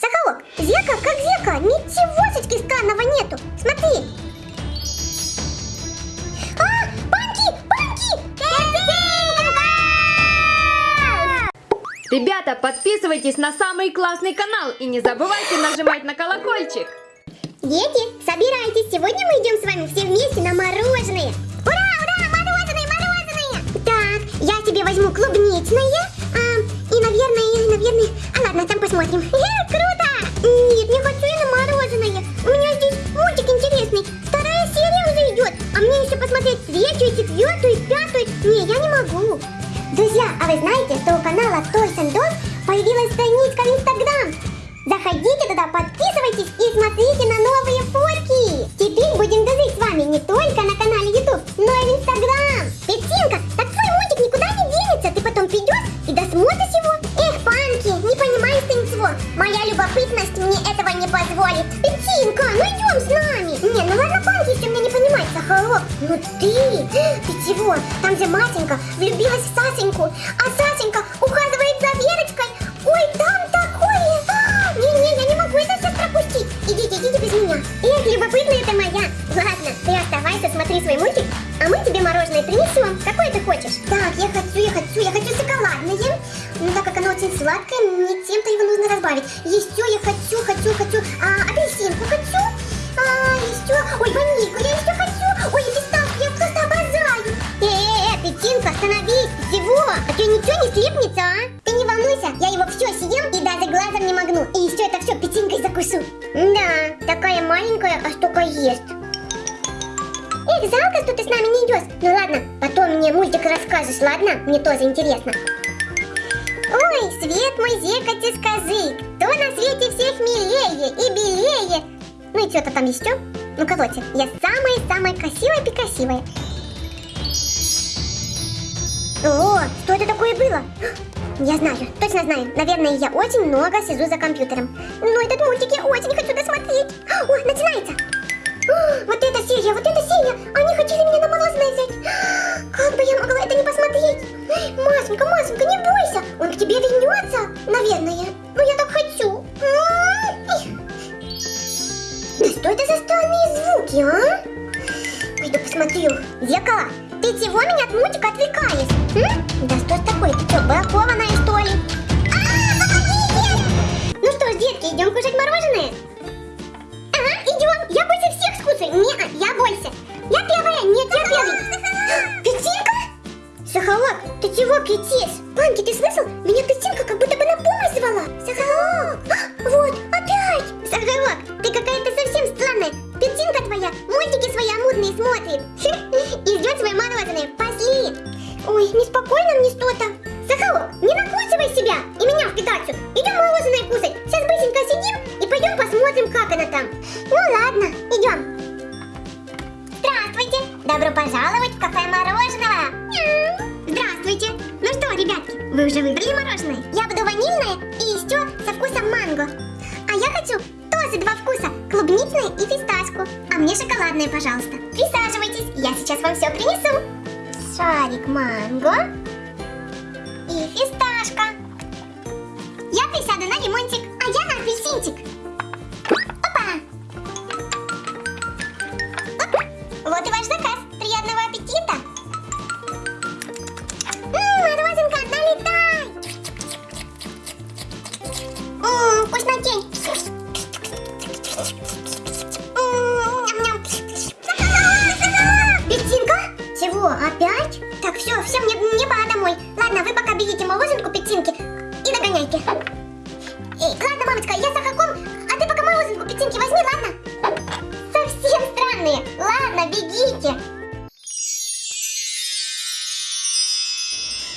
Сахалок, зеркало как зеркало, ничегошечки странного нету. Смотри. А, банки, банки! Ребята, подписывайтесь на самый классный канал и не забывайте нажимать на колокольчик. Дети, собирайтесь, сегодня мы идем с вами все вместе на мороженое. Страничка в Инстаграм? Заходите туда, подписывайтесь и смотрите на новые фотки. Теперь будем дружить с вами не только на канале YouTube, но и в Инстаграм. Петинка, так твой мультик никуда не денется. Ты потом придешь и досмотришь его. Эх, Панки, не понимаешь ты ничего. Моя любопытность мне этого не позволит. Петинка, ну идем с нами. Не, ну ладно, Панки, если меня не понимает, Сахарок. Ну ты, ты чего? Там же Матенька влюбилась в Сасеньку, а Сасенька ухаживает мороженое принесем. Какое ты хочешь? Так, я хочу, я хочу, я хочу шоколадное. Ну, так как оно очень сладкое, мне чем-то его нужно разбавить. Еще я хочу, хочу, хочу, а, апельсинку хочу. А, еще, ой, ванильку я еще хочу. Ой, фисташку я просто обожаю. Э-э-э, остановись. Чего? А что, ничего не слипнется, а? Ты не волнуйся, я его все съем и даже глазом не моргну. И еще это все печенькой закусу. Да, такая маленькая, а столько ест. Эх, жалко, что ты с нами не идешь. Ну ладно, потом мне мультик расскажешь, ладно? Мне тоже интересно. Ой, свет мой зеркальце, скажи, кто на свете всех милее и белее? Ну и что-то там еще? Ну, короче, я самая-самая красивая-прекрасивая. О, что это такое было? Я знаю, точно знаю. Наверное, я очень много сижу за компьютером. Но этот мультик я очень хочу досмотреть. О, начинается. Вот эта серия, вот эта серия. Они хотели меня на морозное взять. Как бы я могла это не посмотреть? Масенька, Масенька, не бойся. Он к тебе вернется, наверное. Ну, я так хочу. Да что это за странные звуки, а? Пойду посмотрю. Зеркало, ты чего меня от мультика отвлекаешь? Да что ж такое? Ты что, бракованная что ли? А! Ну что ж, детки, идем кушать мороженое? Скушаю. Не, я больше. Я первая. Нет, я первый. Петинка? Сахалок, ты чего кричишь? Панки, ты слышал? Меня Петинка как будто бы на помощь звала. Сахалок. А, Вот, опять. Сахалок, ты какая-то совсем странная. Петинка твоя мультики свои амурные смотрит. И ждет свое мороженое. Пошли. Ой, неспокойно мне что-то. Добро пожаловать в кафе мороженого! Здравствуйте! Ну что, ребятки, вы уже выбрали мороженое? Я буду ванильное и еще со вкусом манго. А я хочу тоже два вкуса, клубничное и фисташку. А мне шоколадное, пожалуйста. Присаживайтесь, я сейчас вам все принесу. Шарик манго и фисташка. Я присяду на лимончик, а я на апельсинчик.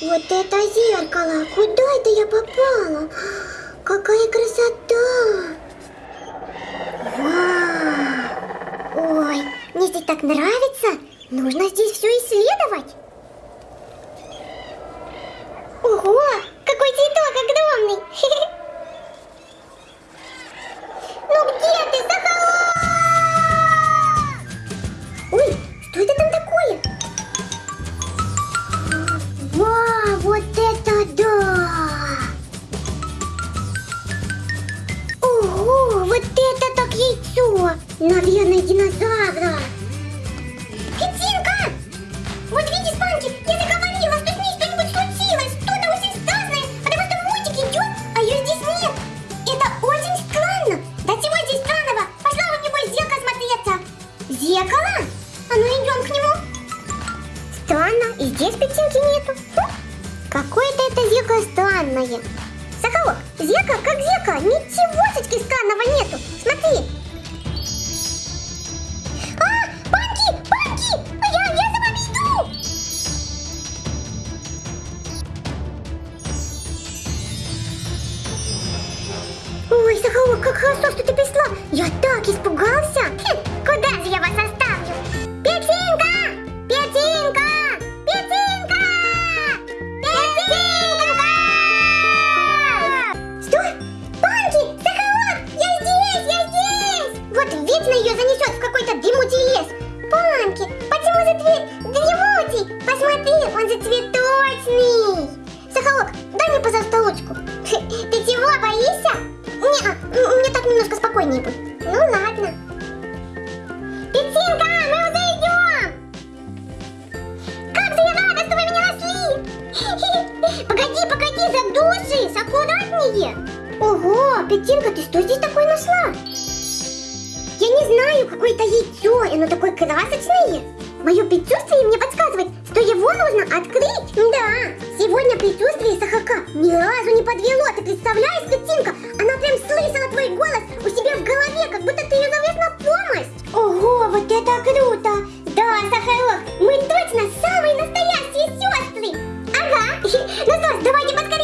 Вот это зеркало. Куда это я попала? Какая красота. Вау. Ой, мне здесь так нравится. Нужно здесь все исследовать. Ого, какой цветок огромный. Соколок, зеркало как зеркало, ничегошечки странного нету. Смотри. А, Панки, Панки, я, я за вами иду. Ой, Соколок, как хорошо, что мне, пожалуйста, ручку. Ты чего, боишься? Не, мне так немножко спокойнее будет. Ну ладно. Петинка, мы уже идем! Как же я рада, что вы меня нашли! Погоди, погоди, задушишь, аккуратнее! Ого, Петинка, ты что здесь такое нашла? Я не знаю, какое-то яйцо, оно такое красочное. Мое предчувствие мне подсказывает, что его нужно открыть. Да, сегодня предчувствие Сахака ни разу не подвело. Ты представляешь, Петинка? Она прям слышала твой голос у себя в голове, как будто ты ее зовешь на помощь. Ого, вот это круто! Да, Сахарок, мы точно самые настоящие сестры! Ага, ну что ж, давайте яйцо!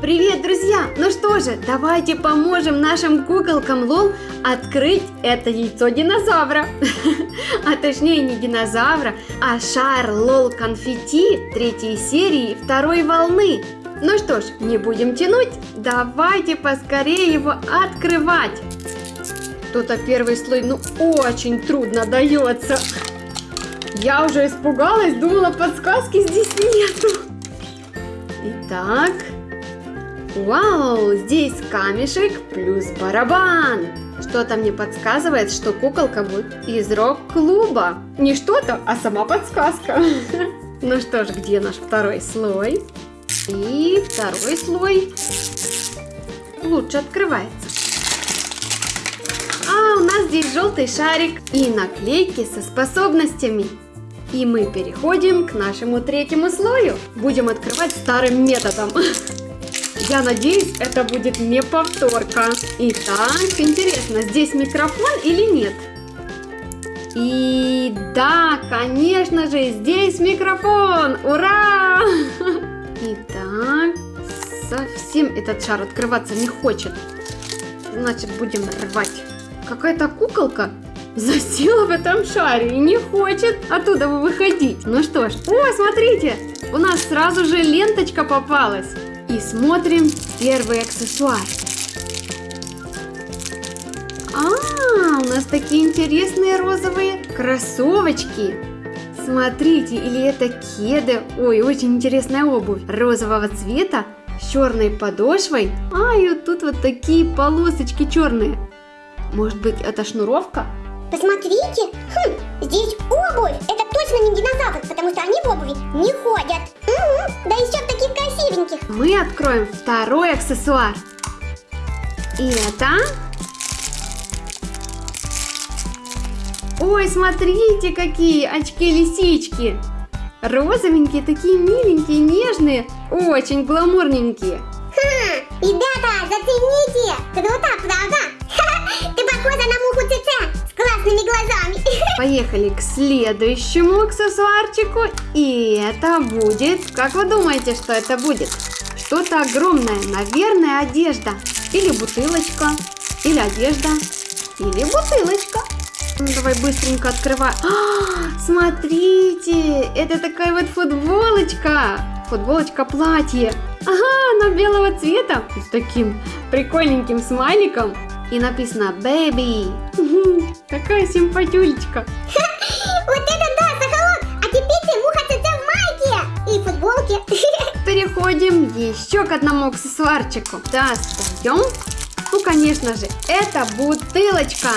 Привет, друзья! Ну что же, давайте поможем нашим куколкам Лол открыть это яйцо динозавра. А точнее не динозавра, а шар Лол конфетти третьей серии второй волны. Ну что ж, не будем тянуть, давайте поскорее его открывать. Тут-то первый слой, ну, очень трудно дается. Я уже испугалась, думала, подсказки здесь нету. Итак, Вау, здесь камешек плюс барабан. Что-то мне подсказывает, что куколка будет из рок-клуба. Не что-то, а сама подсказка. Ну что ж, где наш второй слой? И второй слой лучше открывается. А, у нас здесь желтый шарик и наклейки со способностями. И мы переходим к нашему третьему слою. Будем открывать старым методом. Я надеюсь, это будет не повторка. Итак, интересно, здесь микрофон или нет? И да, конечно же, здесь микрофон! Ура! Итак, совсем этот шар открываться не хочет. Значит, будем рвать. Какая-то куколка засела в этом шаре и не хочет оттуда выходить. Ну что ж, о, смотрите, у нас сразу же ленточка попалась. И смотрим первый аксессуар. А, у нас такие интересные розовые кроссовочки. Смотрите, или это кеды. Ой, очень интересная обувь. Розового цвета, с черной подошвой. А, и вот тут вот такие полосочки черные. Может быть, это шнуровка? Посмотрите, хм, здесь обувь. Это точно не динозавр, потому что они в обуви не ходят. Мгм, да еще таких красивеньких. Мы откроем второй аксессуар. И это... Ой, смотрите, какие очки-лисички. Розовенькие, такие миленькие, нежные, очень гламурненькие. Ха, ребята, зацените. Круто, правда? Ты похожа на муху ЦЦ классными глазами. Поехали к следующему аксессуарчику. И это будет... Как вы думаете, что это будет? Что-то огромное. Наверное, одежда. Или бутылочка. Или одежда. Или бутылочка. Ну, Давай быстренько открывай. А, смотрите, это такая вот футболочка. Футболочка-платье. Ага, она белого цвета. С таким прикольненьким смайликом. И написано «Baby». Такая симпатюлечка. Вот это да, Соколок. А теперь ты муха в майке и футболке. Переходим еще к одному аксессуарчику. Достаем. Ну, Ну, конечно же, это бутылочка.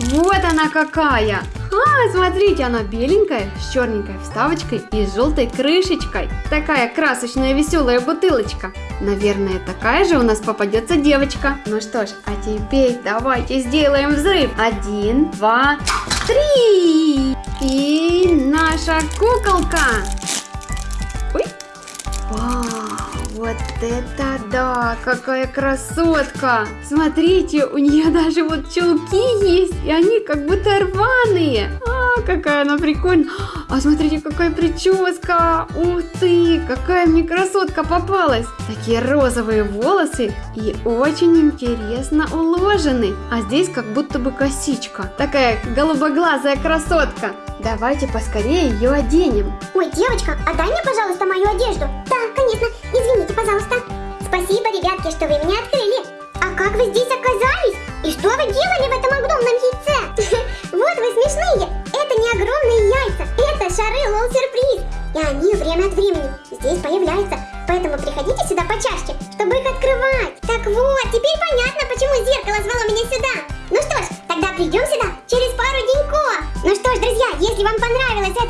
Вот она какая. А, смотрите, она беленькая, с черненькой вставочкой и с желтой крышечкой. Такая красочная веселая бутылочка. Наверное, такая же у нас попадется девочка. Ну что ж, а теперь давайте сделаем взрыв. Один, два, три. И наша куколка. Вот это да, какая красотка. Смотрите, у нее даже вот чулки есть, и они как будто рваные. А, какая она прикольная. А смотрите, какая прическа. Ух ты, какая мне красотка попалась. Такие розовые волосы и очень интересно уложены. А здесь как будто бы косичка. Такая голубоглазая красотка. Давайте поскорее ее оденем. Ой, девочка, отдай мне, пожалуйста,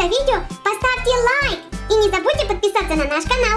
видео, поставьте лайк. И не забудьте подписаться на наш канал.